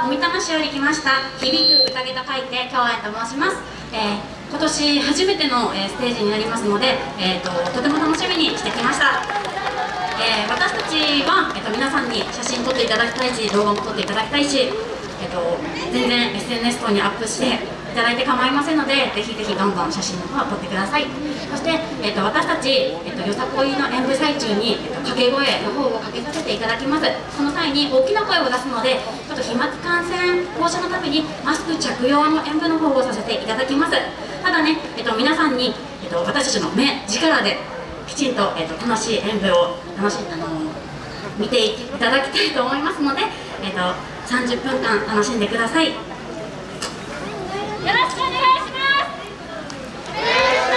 は小見玉市より来ました。響く宴と書いて京愛と申します、えー、今年初めての、えー、ステージになりますので、えーと、とても楽しみにしてきました、えー、私たちは、えーと、皆さんに写真撮っていただきたいし動画も撮っていただきたいし、えーと全然 SNS 等にアップしていただいて構いませんのでぜひぜひどんどん写真の方を撮ってください。そして、えーと、私たち、えーと、よさこいの演舞最中に、えーと、掛け声の方をかけさせていただきます。その際に大きな声を出すのでちょっと飛沫感染防止のためにマスク着用の演舞の方をさせていただきます。ただね、えー、と皆さんに、えー、と私たちの目力できちんと,、えー、と楽しい演舞を楽しあの見ていただきたいと思いますので、えー、と30分間楽しんでくださいよろしくお願いしますお願いしま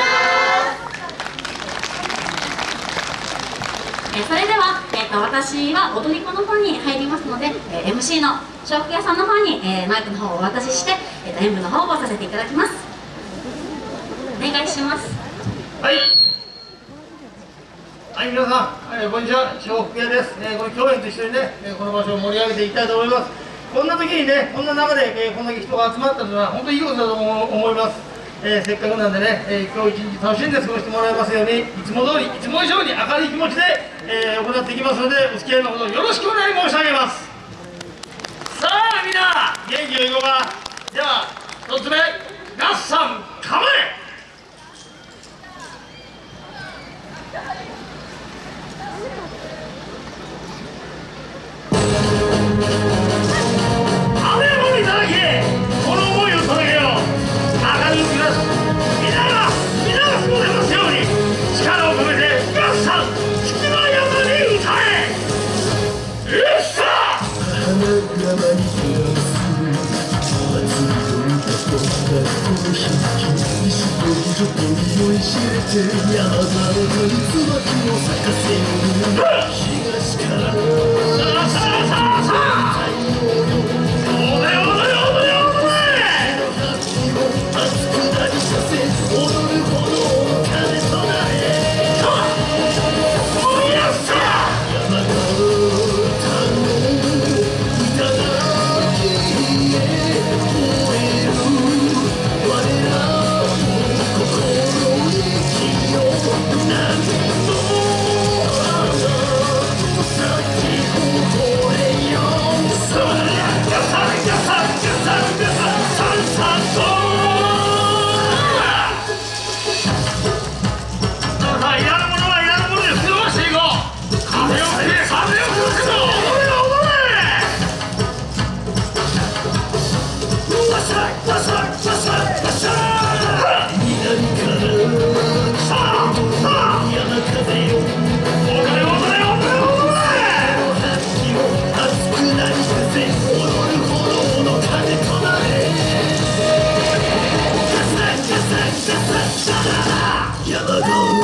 すえそれでは、えーと、私は踊り子の方に入りますので、えー、MC の笑福屋さんの方に、えー、マイクの方をお渡しして、えーと、演舞の方をさせていただきます。お願いします。はい。はい、皆さん、えー、こんにちは、笑福屋です。えー、この共演と一緒にね、えー、この場所を盛り上げていきたいと思います。こんな時にねこんな中で、えー、こんだけ人が集まったのは本当にいいことだと思います、えー、せっかくなんでね、えー、今日一日楽しんで過ごしてもらえますようにいつも通りいつも以上に明るい気持ちで、え行っていきますのでお付き合いのほどよろしくお願い申し上げます。さあみんな元気よいこうか。では1つ目合算構えっとい山田の鳥椿を咲かせる東から Yellow